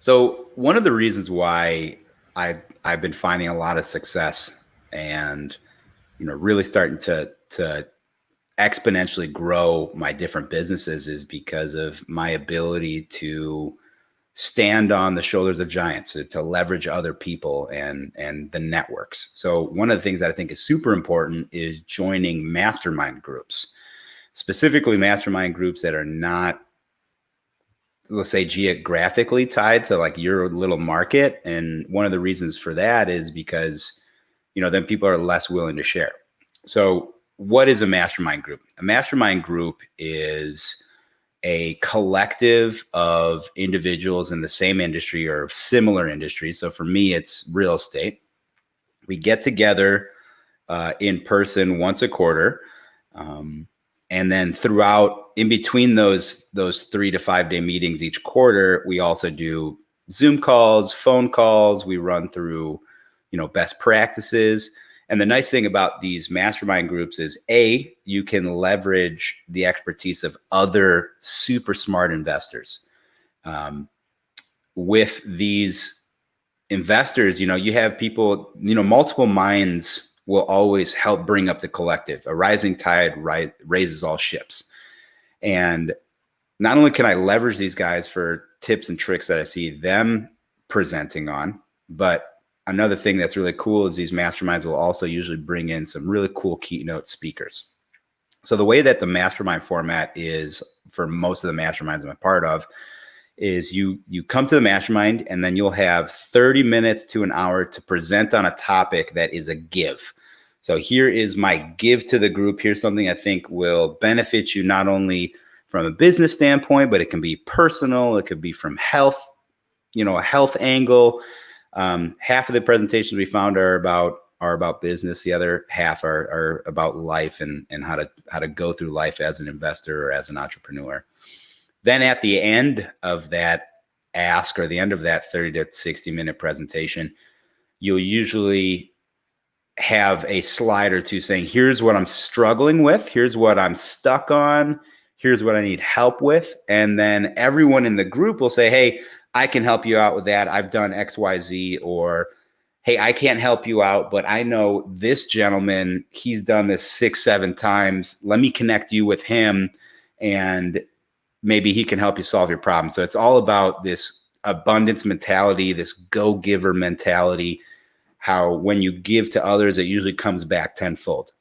So one of the reasons why I I've been finding a lot of success and you know really starting to to exponentially grow my different businesses is because of my ability to stand on the shoulders of giants to, to, leverage other people and and the networks. So one of the things that i think is super important is joining mastermind groups specifically mastermind groups that are not let's say geographically tied to like your little market and one of the reasons for that is because you know then people are less willing to share. So what is a mastermind group? A mastermind group is a collective of individuals in the same industry or similar industries. So for me it's real estate. We get together uh, in person once a quarter um, and then throughout in between those those three to five day meetings each quarter we also do zoom calls phone calls. We run through you know best practices. And the nice thing about these mastermind groups is a you can leverage the expertise of other super smart investors. Um, with these investors you know you have people you know multiple minds will always help bring up the collective. A rising tide ri raises all ships. And not only can I leverage these guys for tips and tricks that I see them presenting on, but another thing that's really cool is these masterminds will also usually bring in some really cool keynote speakers. So the way that the mastermind format is for most of the masterminds I'm a part of is you you come to the mastermind and then you'll have 30 minutes to an hour to present on a topic that is a give. So here is my give to the group. Here's something I think will benefit you not only from a business standpoint, but it can be personal. It could be from health, you know, a health angle. Um, half of the presentations we found are about are about business. The other half are, are about life and, and how to how to go through life as an investor or as an entrepreneur. Then at the end of that ask or the end of that 30 to 60 minute presentation, you'll usually have a slide or two saying, here's what I'm struggling with, here's what I'm stuck on, here's what I need help with. And then everyone in the group will say, hey, I can help you out with that. I've done XYZ or hey, I can't help you out, but I know this gentleman, he's done this six, seven times. Let me connect you with him and maybe he can help you solve your problem. So it's all about this abundance mentality, this go giver mentality how when you give to others, it usually comes back tenfold.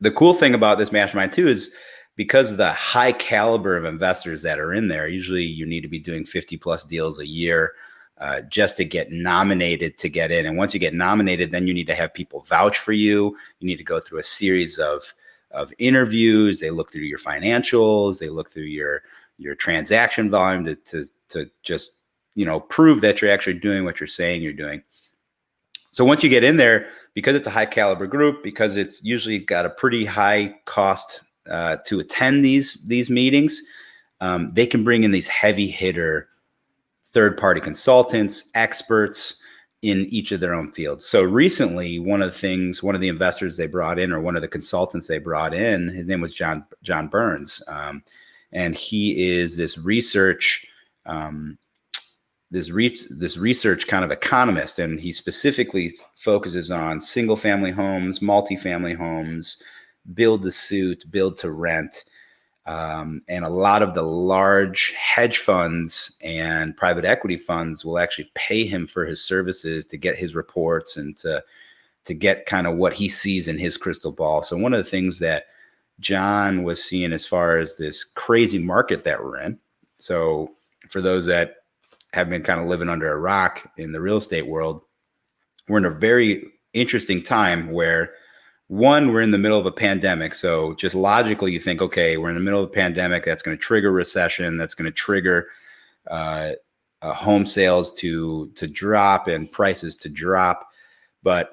The cool thing about this mastermind too is because of the high caliber of investors that are in there, usually you need to be doing 50 plus deals a year uh, just to get nominated to get in. And once you get nominated, then you need to have people vouch for you. You need to go through a series of, of interviews. They look through your financials. They look through your, your transaction volume to, to, to just, you know, prove that you're actually doing what you're saying you're doing. So once you get in there, because it's a high caliber group, because it's usually got a pretty high cost uh, to attend these these meetings, um, they can bring in these heavy hitter third party consultants, experts in each of their own fields. So recently, one of the things, one of the investors they brought in, or one of the consultants they brought in, his name was John John Burns, um, and he is this research um, this re this research kind of economist, and he specifically focuses on single family homes, multifamily homes, build to suit, build to rent. Um, and a lot of the large hedge funds and private equity funds will actually pay him for his services to get his reports and to to get kind of what he sees in his crystal ball. So one of the things that John was seeing as far as this crazy market that we're in. So for those that have been kind of living under a rock in the real estate world, we're in a very interesting time where one, we're in the middle of a pandemic. So just logically, you think, okay, we're in the middle of a pandemic. That's going to trigger recession. That's going to trigger uh, uh, home sales to to drop and prices to drop. But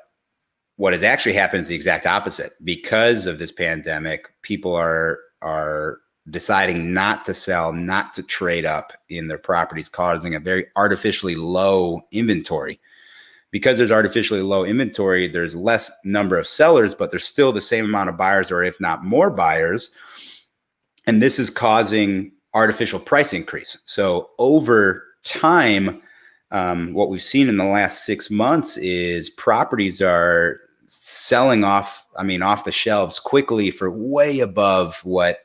what has actually happened is the exact opposite. Because of this pandemic, people are are deciding not to sell, not to trade up in their properties, causing a very artificially low inventory. Because there's artificially low inventory, there's less number of sellers, but there's still the same amount of buyers, or if not more buyers. And this is causing artificial price increase. So over time, um, what we've seen in the last six months is properties are selling off, I mean, off the shelves quickly for way above what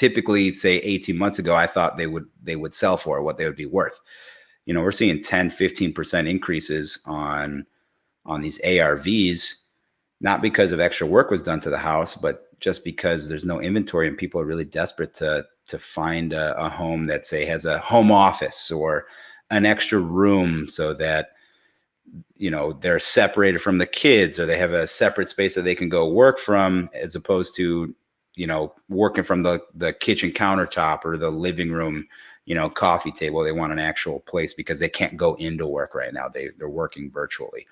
typically say 18 months ago I thought they would they would sell for what they would be worth. You know, we're seeing 10, 15% increases on on these ARVs, not because of extra work was done to the house, but just because there's no inventory and people are really desperate to to find a, a home that say has a home office or an extra room so that you know they're separated from the kids or they have a separate space that they can go work from as opposed to you know working from the the kitchen countertop or the living room you know coffee table they want an actual place because they can't go into work right now. They they're working virtually.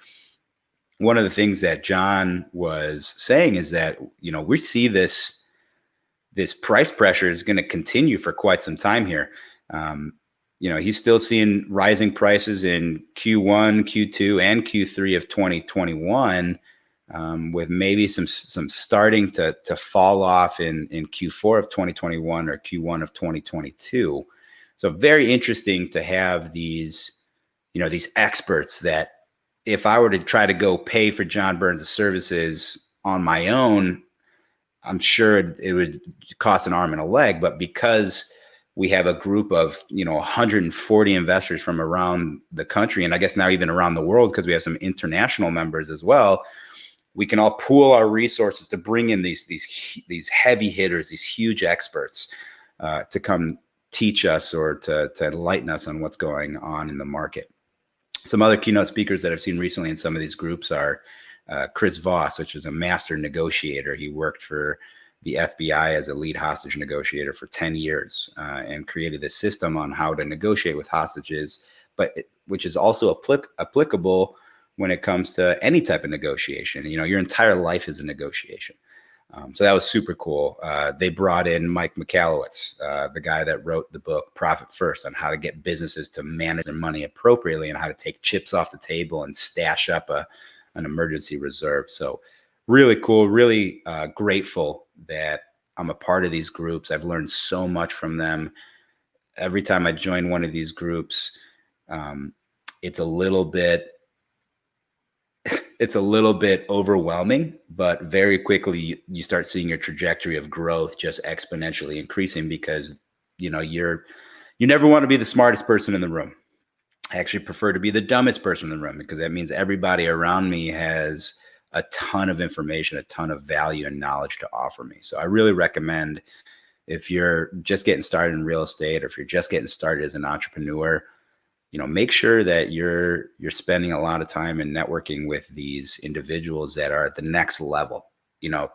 One of the things that John was saying is that you know we see this this price pressure is going to continue for quite some time here. Um, you know, he's still seeing rising prices in Q1, Q2, and Q3 of 2021, um, with maybe some some starting to to fall off in in Q4 of 2021 or Q1 of 2022. So very interesting to have these, you know, these experts that if I were to try to go pay for John Burns' services on my own, I'm sure it would cost an arm and a leg. But because we have a group of you know 140 investors from around the country, and I guess now even around the world, because we have some international members as well, we can all pool our resources to bring in these these these heavy hitters, these huge experts, uh, to come teach us or to to enlighten us on what's going on in the market some other keynote speakers that I've seen recently in some of these groups are uh, Chris Voss, which is a master negotiator. He worked for the FBI as a lead hostage negotiator for 10 years uh, and created a system on how to negotiate with hostages, but it, which is also applic applicable when it comes to any type of negotiation. You know, your entire life is a negotiation. Um, so that was super cool. Uh, they brought in Mike Michalowicz, uh, the guy that wrote the book Profit First on how to get businesses to manage their money appropriately and how to take chips off the table and stash up a, an emergency reserve. So really cool, really uh, grateful that I'm a part of these groups. I've learned so much from them. Every time I join one of these groups, um, it's a little bit it's a little bit overwhelming, but very quickly you, start seeing your trajectory of growth just exponentially increasing because you know you're you never want to be the smartest person in the room. I actually prefer to be the dumbest person in the room because that means everybody around me has a ton of information, a ton of value and knowledge to offer me. So I really recommend if you're just getting started in real estate or if you're just getting started as an entrepreneur, you know make sure that you're you're spending a lot of time in networking with these individuals that are at the next level. You know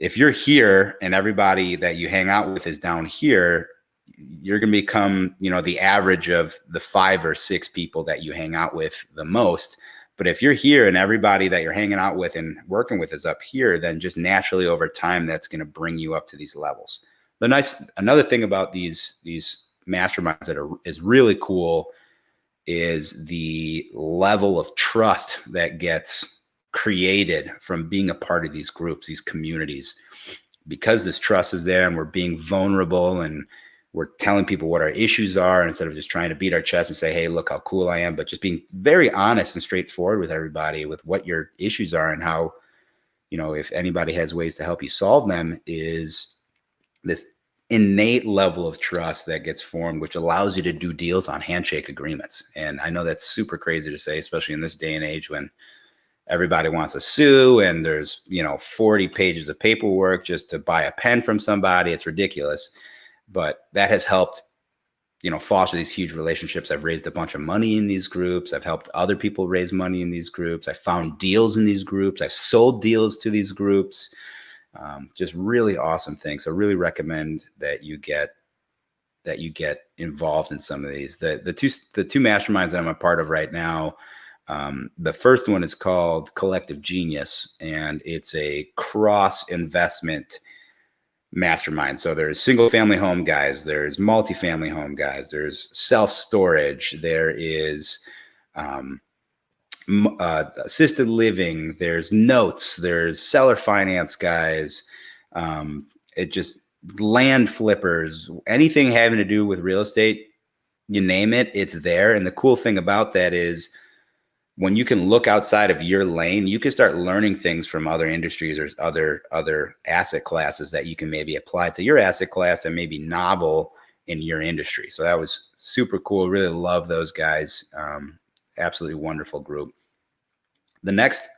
if you're here and everybody that you hang out with is down here you're going to become you know the average of the five or six people that you hang out with the most. But if you're here and everybody that you're hanging out with and working with is up here then just naturally over time that's going to bring you up to these levels. The nice another thing about these these masterminds that are is really cool is the level of trust that gets created from being a part of these groups, these communities. Because this trust is there and we're being vulnerable and we're telling people what our issues are instead of just trying to beat our chest and say, hey, look how cool I am, but just being very honest and straightforward with everybody with what your issues are and how, you know, if anybody has ways to help you solve them is this innate level of trust that gets formed, which allows you to do deals on handshake agreements. And I know that's super crazy to say, especially in this day and age when everybody wants to sue and there's, you know, 40 pages of paperwork just to buy a pen from somebody. It's ridiculous. But that has helped, you know, foster these huge relationships. I've raised a bunch of money in these groups. I've helped other people raise money in these groups. I found deals in these groups. I've sold deals to these groups. Um, just really awesome things. So really recommend that you get that you get involved in some of these. The the two the two masterminds that I'm a part of right now. Um, the first one is called Collective Genius, and it's a cross investment mastermind. So there's single family home guys, there's multifamily home guys, there's self storage, there is um, uh, assisted living, there's notes, there's seller finance guys. Um, it just land flippers, anything having to do with real estate. you name it, it's there. And the cool thing about that is when you can look outside of your lane, you can start learning things from other industries or other other asset classes that you can maybe apply to your asset class and maybe novel in your industry. So that was super cool. Really love those guys. Um, absolutely wonderful group. The next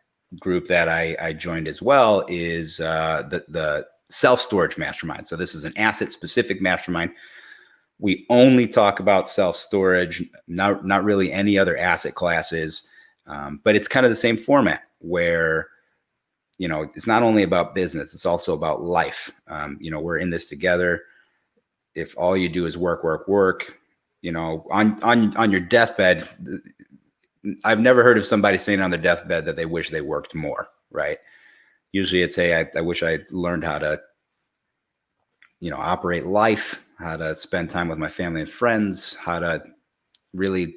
group that I, I joined as well is uh, the the self storage mastermind. So this is an asset specific mastermind. We only talk about self storage, not not really any other asset classes. Um, but it's kind of the same format where, you know, it's not only about business, it's also about life. Um, you know, we're in this together. If all you do is work, work, work, you know, on, on, on your deathbed, I've never heard of somebody saying on their deathbed that they wish they worked more, right? Usually it's, hey, I, I wish I learned how to, you know, operate life, how to spend time with my family and friends, how to really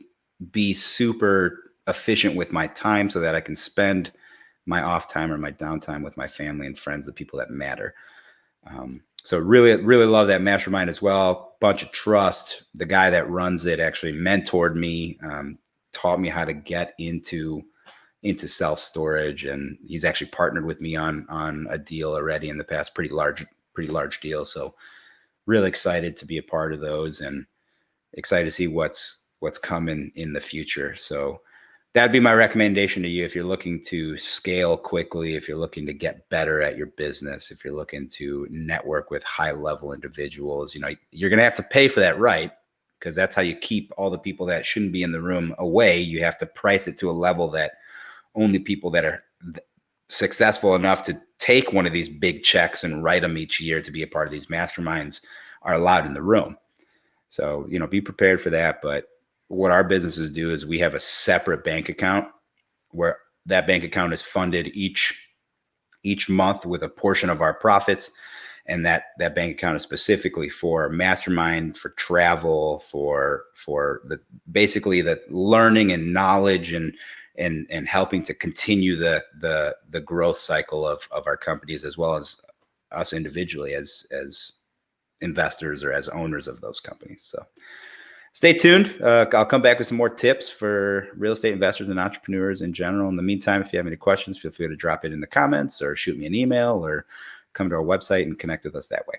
be super efficient with my time so that I can spend my off time or my downtime with my family and friends, the people that matter. Um, so really, really love that mastermind as well. Bunch of trust. The guy that runs it actually mentored me, um, taught me how to get into into self storage, and he's actually partnered with me on on a deal already in the past, pretty large, pretty large deal. So really excited to be a part of those, and excited to see what's what's coming in the future. So that'd be my recommendation to you if you're looking to scale quickly, if you're looking to get better at your business, if you're looking to network with high level individuals, you know, you're going to have to pay for that right because that's how you keep all the people that shouldn't be in the room away. You have to price it to a level that only people that are successful enough to take one of these big checks and write them each year to be a part of these masterminds are allowed in the room. So, you know, be prepared for that, but what our businesses do is we have a separate bank account where that bank account is funded each each month with a portion of our profits and that that bank account is specifically for mastermind for travel for for the basically the learning and knowledge and and and helping to continue the the the growth cycle of of our companies as well as us individually as as investors or as owners of those companies so stay tuned. Uh, I'll come back with some more tips for real estate investors and entrepreneurs in general. In the meantime, if you have any questions, feel free to drop it in the comments or shoot me an email or come to our website and connect with us that way.